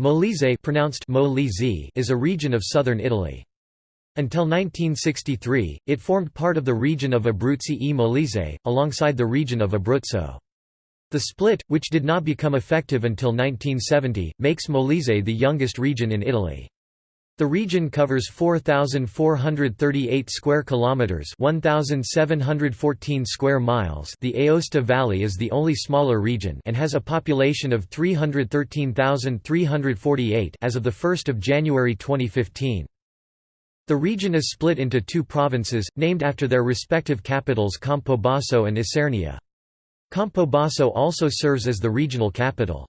Molise pronounced Molise is a region of southern Italy. Until 1963, it formed part of the region of Abruzzi e Molise, alongside the region of Abruzzo. The split, which did not become effective until 1970, makes Molise the youngest region in Italy. The region covers 4438 square kilometers, 1714 square miles. The Aosta Valley is the only smaller region and has a population of 313,348 as of the 1st of January 2015. The region is split into two provinces named after their respective capitals Campobasso and Isernia. Campobasso also serves as the regional capital.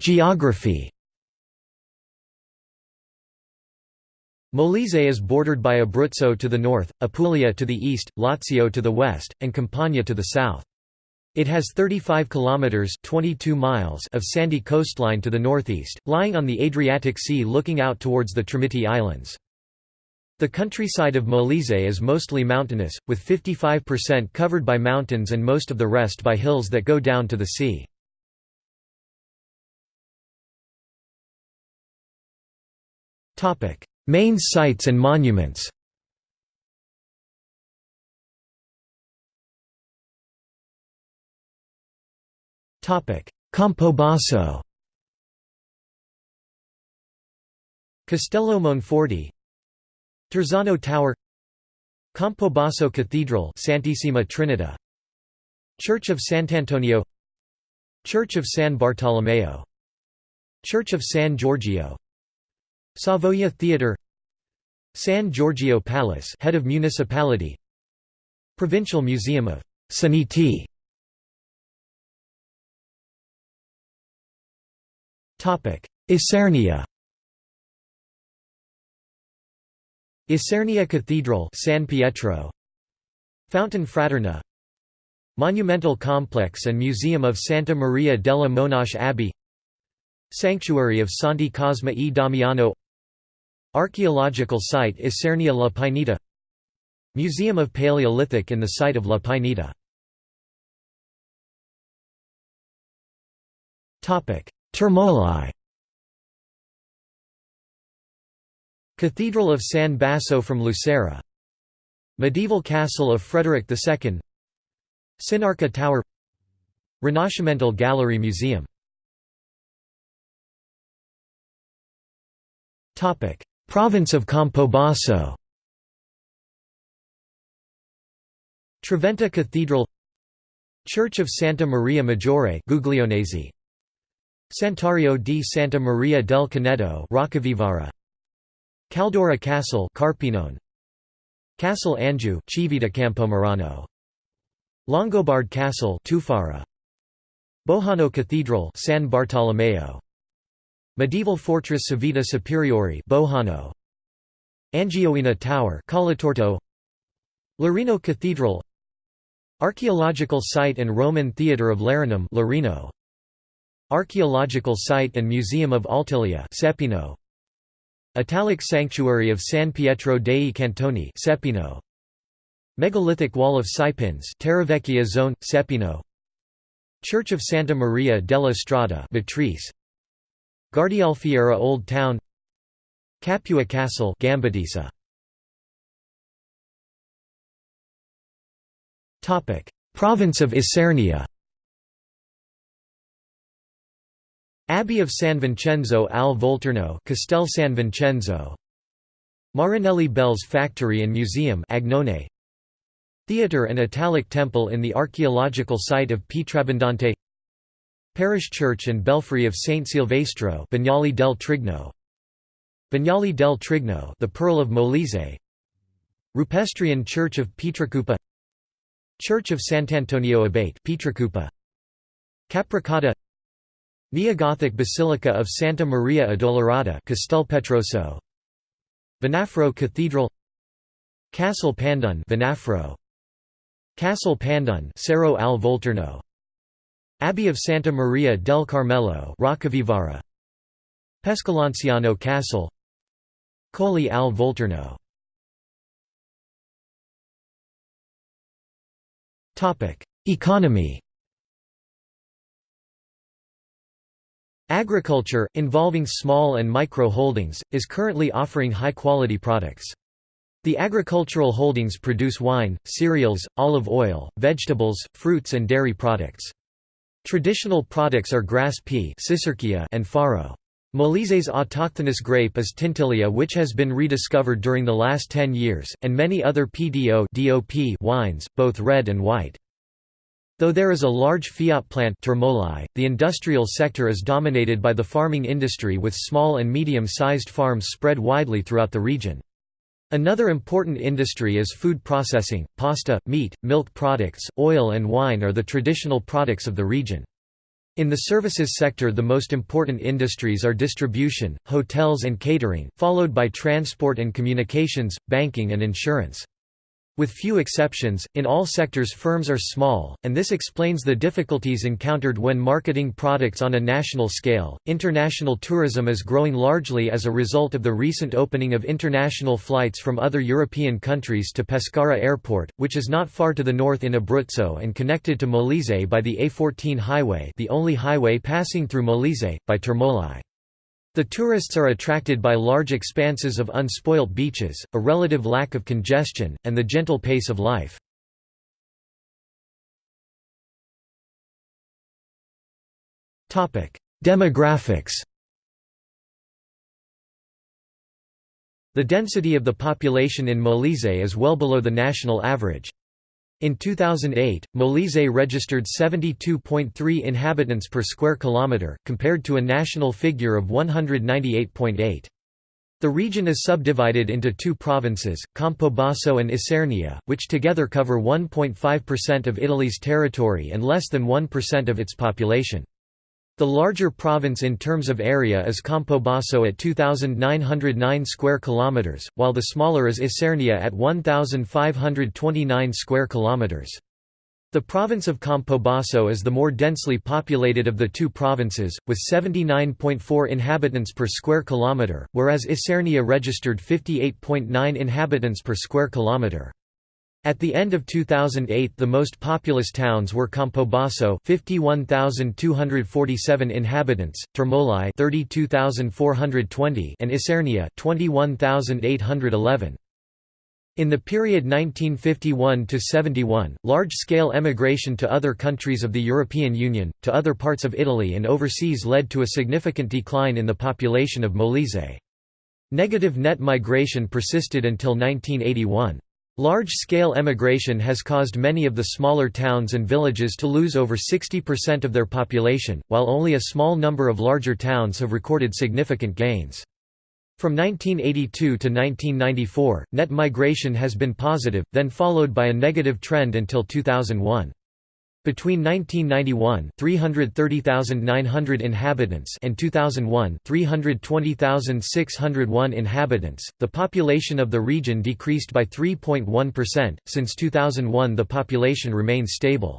Geography Molise is bordered by Abruzzo to the north, Apulia to the east, Lazio to the west, and Campania to the south. It has 35 kilometers (22 miles) of sandy coastline to the northeast, lying on the Adriatic Sea looking out towards the Tremiti Islands. The countryside of Molise is mostly mountainous, with 55% covered by mountains and most of the rest by hills that go down to the sea. Main sites and monuments Campobasso Castello Monforte Terzano Tower Campobasso Cathedral Santissima Trinita Church of Sant'Antonio Church of San Bartolomeo Church of San Giorgio Savoia Theatre San Giorgio Palace head of municipality Provincial Museum of Saniti Isernia. Isernia Cathedral San Pietro. Fountain Fraterna. Monumental Complex and Museum of Santa Maria della Monache Abbey. Sanctuary of Santi Cosma e Damiano Archaeological site Isernia La Pineta Museum of Paleolithic in the site of La Pineta. Termoli. Cathedral of San Basso from Lucera. Medieval Castle of Frederick II Sinarca Tower. Rinascimental Gallery Museum Province of Campobasso. Trivento Cathedral. Church of Santa Maria Maggiore Guglionesi Santuario di Santa Maria del Caneto Roccavivara. Caldora Castle Carpinone. Castle Angiu Civita Campomarano. Longobard Castle Tufara. Bojano Cathedral San Bartolomeo Medieval fortress Civita Superiore Bojano. Angioina Tower Colletorto Larino Cathedral. Archaeological site and Roman Theatre of Larinum Larino Archaeological site and Museum of Altilia Sepino Italic Sanctuary of San Pietro dei Cantoni Sepino Megalithic Wall of Sipins Zone Sepino Church of Santa Maria della Strada Matrice Guardialfiera Old Town Capua Castle Gambatesa Topic Province of Isernia. Abbey of San Vincenzo al Volturno Castel San Vincenzo. Marinelli Bells Factory and Museum Agnone. Theatre and Italic Temple in the archaeological site of Pietrabbondante Parish Church and Belfry of Saint Silvestro Bagnoli del Trigno. Bagnoli del Trigno the Pearl of Molise. Rupestrian Church of Pietracupa. Church of Sant'Antonio Abate Pietracupa. Capracotta Neogothic Basilica of Santa Maria Addolorata Castelpetroso Venafro Cathedral. Castle Pandone Venafro. Castle Pandone Cerro al Volturno Abbey of Santa Maria del Carmelo Roccavivara. Pescalanciano Castle Colli al Volturno Economy Agriculture, involving small and micro holdings, is currently offering high-quality products. The agricultural holdings produce wine, cereals, olive oil, vegetables, fruits and dairy products. Traditional products are grass pea and farro. Molise's autochthonous grape is Tintilia which has been rediscovered during the last 10 years, and many other PDO DOP wines, both red and white. Though there is a large fiat plant Termoli, the industrial sector is dominated by the farming industry with small and medium-sized farms spread widely throughout the region. Another important industry is food processing, pasta, meat, milk products, oil and wine are the traditional products of the region. In the services sector the most important industries are distribution, hotels and catering, followed by transport and communications, banking and insurance. With few exceptions, in all sectors firms are small, and this explains the difficulties encountered when marketing products on a national scale. International tourism is growing largely as a result of the recent opening of international flights from other European countries to Pescara Airport, which is not far to the north in Abruzzo and connected to Molise by the A14 highway, the only highway passing through Molise, by Termoli. The tourists are attracted by large expanses of unspoilt beaches, a relative lack of congestion, and the gentle pace of life. Demographics The density of the population in Molise is well below the national average. In 2008, Molise registered 72.3 inhabitants per square kilometre, compared to a national figure of 198.8. The region is subdivided into two provinces, Campobasso and Isernia, which together cover 1.5% of Italy's territory and less than 1% of its population. The larger province in terms of area is Campobasso at 2,909 square kilometers, while the smaller is Isernia at 1,529 square kilometers. The province of Campobasso is the more densely populated of the two provinces, with 79.4 inhabitants per square kilometre, whereas Isernia registered 58.9 inhabitants per square kilometre. At the end of 2008 the most populous towns were Campobasso 51,247 inhabitants, Termoli 32,420 and Isernia 21,811. In the period 1951 to 71, large-scale emigration to other countries of the European Union, to other parts of Italy and overseas led to a significant decline in the population of Molise. Negative net migration persisted until 1981. Large-scale emigration has caused many of the smaller towns and villages to lose over 60% of their population, while only a small number of larger towns have recorded significant gains. From 1982 to 1994, net migration has been positive, then followed by a negative trend until 2001. Between 1991 330,900 inhabitants and 2001 320,601 inhabitants, the population of the region decreased by 3.1%. Since 2001 the population remains stable.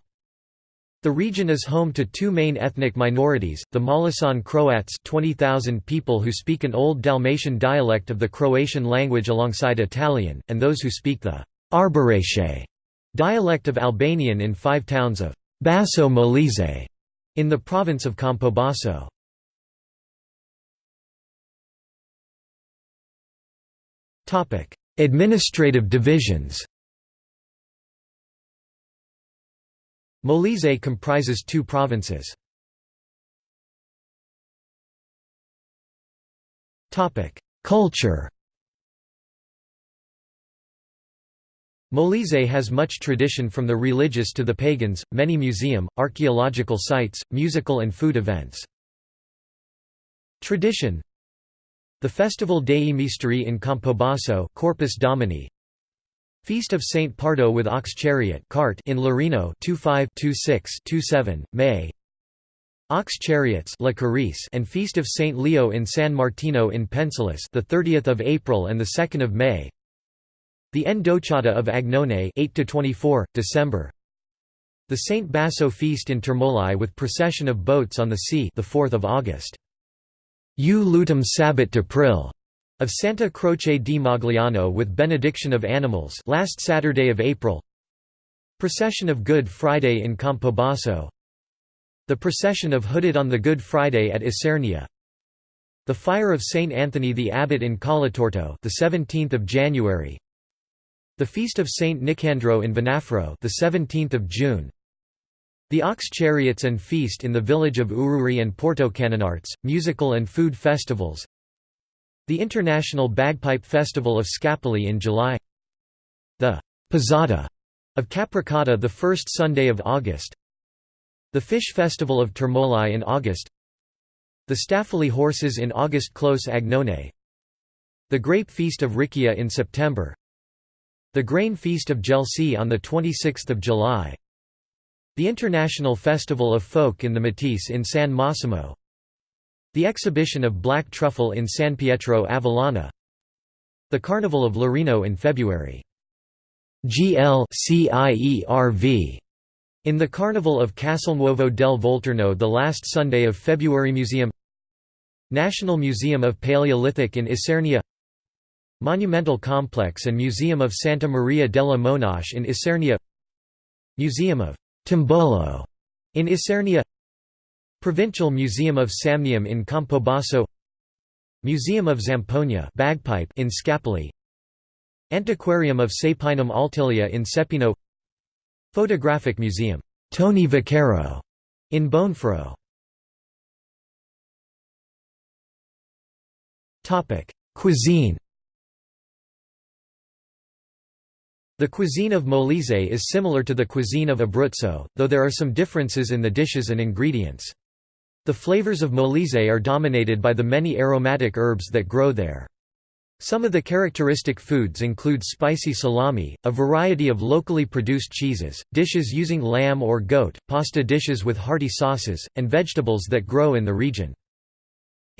The region is home to two main ethnic minorities, the Molisan Croats 20,000 people who speak an Old Dalmatian dialect of the Croatian language alongside Italian, and those who speak the Arbëreshe Dialect of Albanian in five towns of Basso Molise in the province of Campobasso. Administrative divisions Molise comprises two provinces. Culture Molise has much tradition from the religious to the pagans, many museum, archaeological sites, musical and food events. Tradition The festival Dei Misteri in Campobasso Corpus Domini. Feast of Saint Pardo with ox chariot cart in Larino 25-26-27, May. Ox chariots La Carice and Feast of Saint Leo in San Martino in Pensilis the 30th of April and the 2nd of May the Ndocciata of Agnone 8 to 24 December. The Saint Basso feast in Termoli with procession of boats on the sea the 4th of August. U Lutum Sabbat d'April of Santa Croce di Magliano with benediction of animals last Saturday of April. Procession of Good Friday in Campobasso. The procession of Hooded on the Good Friday at Isernia. The fire of Saint Anthony the Abbot in Colletorto, the 17th of January. The feast of Saint Nicandro in Venafro, the 17th of June. The ox chariots and feast in the village of Ururi and Porto Canonarts, musical and food festivals. The International Bagpipe Festival of Scapoli in July. The Posada of Capracotta the first Sunday of August. The Fish Festival of Termoli in August The Staphylii horses in August Close Agnone The Grape Feast of Riccia in September The Grain Feast of Jelsi on 26 July. The International Festival of Folk in the Matese in San Massimo. The Exhibition of Black Truffle in San Pietro Avellana The Carnival of Larino in February. GLCIERV in the Carnival of Castelnuovo del Volturno the last Sunday of February Museum. National Museum of Paleolithic in Isernia Monumental Complex and Museum of Santa Maria della Monache in Isernia. Museum of Tombolo in Isernia. Provincial Museum of Samnium in Campobasso Museum of Zampogna bagpipe in Scapoli. Antiquarium of Saepinum Altilia in Sepino Photographic Museum, Tony Vaccaro, in Bonfro. Topic: Cuisine. The cuisine of Molise is similar to the cuisine of Abruzzo, though there are some differences in the dishes and ingredients. The flavors of Molise are dominated by the many aromatic herbs that grow there. Some of the characteristic foods include spicy salami, a variety of locally produced cheeses, dishes using lamb or goat, pasta dishes with hearty sauces, and vegetables that grow in the region.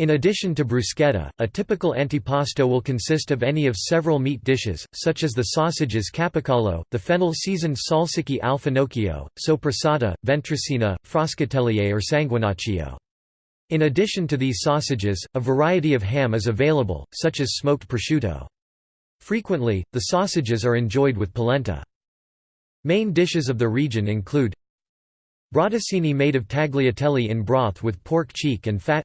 In addition to bruschetta, a typical antipasto will consist of any of several meat dishes, such as the sausages capicollo, the fennel-seasoned salsicchi al finocchio, soppressata, ventricina, frascatellier or sanguinaccio. In addition to these sausages, a variety of ham is available, such as smoked prosciutto. Frequently, the sausages are enjoyed with polenta. Main dishes of the region include Brotticini made of tagliatelle in broth with pork cheek and fat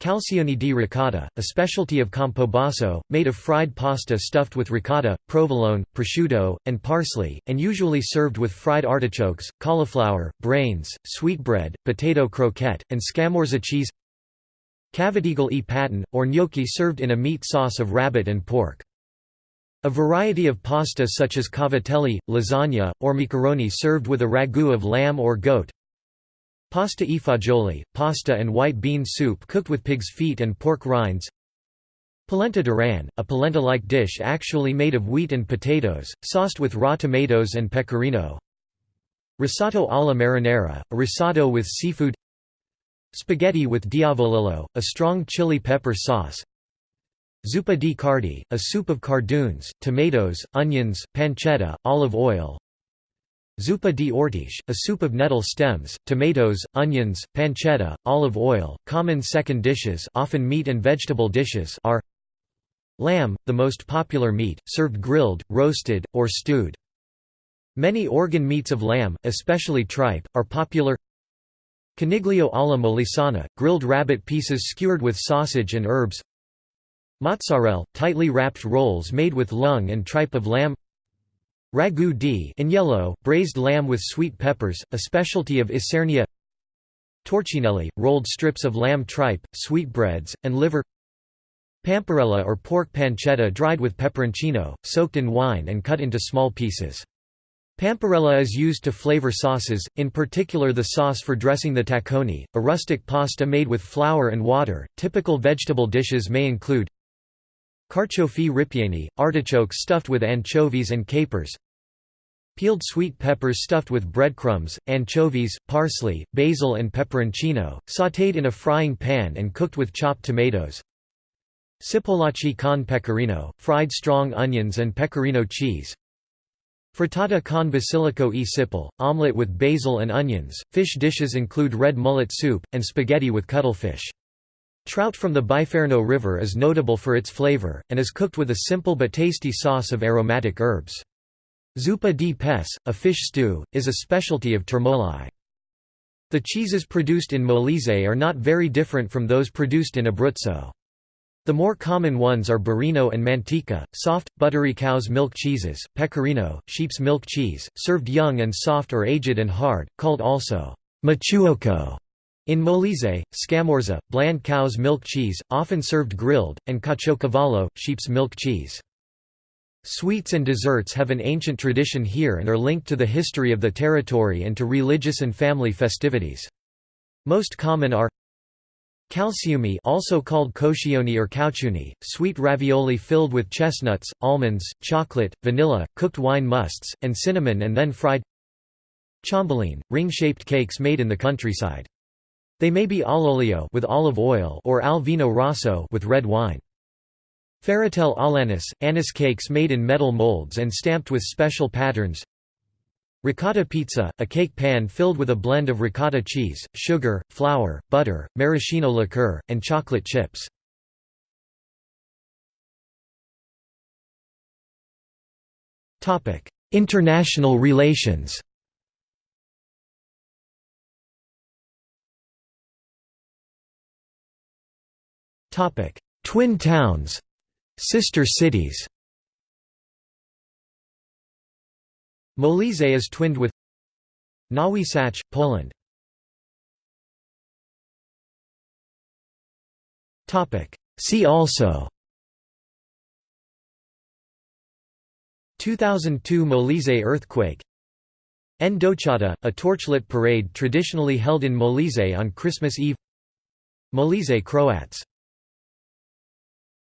Calzoni di ricotta, a specialty of Campobasso, made of fried pasta stuffed with ricotta, provolone, prosciutto, and parsley, and usually served with fried artichokes, cauliflower, brains, sweetbread, potato croquette, and scamorza cheese Cavatiglie e patin, or gnocchi served in a meat sauce of rabbit and pork. A variety of pasta such as cavatelli, lasagna, or macaroni served with a ragu of lamb or goat Pasta e fagioli, pasta and white bean soup cooked with pig's feet and pork rinds. Polenta d'Aran, a polenta-like dish actually made of wheat and potatoes, sauced with raw tomatoes and pecorino. Risotto alla marinara, a risotto with seafood. Spaghetti with diavolillo, a strong chili pepper sauce. Zuppa di cardi, a soup of cardoons, tomatoes, onions, pancetta, olive oil Zuppa di ortiche, a soup of nettle stems, tomatoes, onions, pancetta, olive oil. Common second dishes, often meat and vegetable dishes, are lamb, the most popular meat, served grilled, roasted, or stewed. Many organ meats of lamb, especially tripe, are popular. Coniglio alla molisana, grilled rabbit pieces skewered with sausage and herbs. Mozzarella, tightly wrapped rolls made with lung and tripe of lamb. Ragu di in yellow, braised lamb with sweet peppers, a specialty of Isernia Torcinelli, rolled strips of lamb tripe, sweetbreads, and liver Pamparella or pork pancetta dried with peperoncino, soaked in wine and cut into small pieces. Pamparella is used to flavor sauces, in particular the sauce for dressing the tacconi, a rustic pasta made with flour and water. Typical vegetable dishes may include Carciofi ripieni, artichokes stuffed with anchovies and capers Peeled sweet peppers stuffed with breadcrumbs, anchovies, parsley, basil and peperoncino, sautéed in a frying pan and cooked with chopped tomatoes. Cipollacci con pecorino, fried strong onions and pecorino cheese. Frittata con basilico e cipolle, omelette with basil and onions. Fish dishes include red mullet soup, and spaghetti with cuttlefish. Trout from the Biferno River is notable for its flavor, and is cooked with a simple but tasty sauce of aromatic herbs. Zuppa di pes, a fish stew, is a specialty of Termoli. The cheeses produced in Molise are not very different from those produced in Abruzzo. The more common ones are Burino and Manteca, soft, buttery cow's milk cheeses, Pecorino, sheep's milk cheese, served young and soft or aged and hard, called also machuoco. In Molise, Scamorza, bland cow's milk cheese, often served grilled, and Caciocavallo, sheep's milk cheese. Sweets and desserts have an ancient tradition here and are linked to the history of the territory and to religious and family festivities. Most common are Calciumi also called coscioni or cauciuni, sweet ravioli filled with chestnuts, almonds, chocolate, vanilla, cooked wine musts, and cinnamon and then fried Ciambelline, ring-shaped cakes made in the countryside. They may be all'olio with olive oil or al vino rosso with red wine. Ferratel all'anise, anise cakes made in metal molds and stamped with special patterns Ricotta pizza, a cake pan filled with a blend of ricotta cheese, sugar, flour, butter, maraschino liqueur, and chocolate chips. International relations Twin towns. Sister cities. Molise is twinned with Nowy Sącz, Poland. See also 2002 Molise earthquake Ndocciata, a torchlit parade traditionally held in Molise on Christmas Eve Molise Croats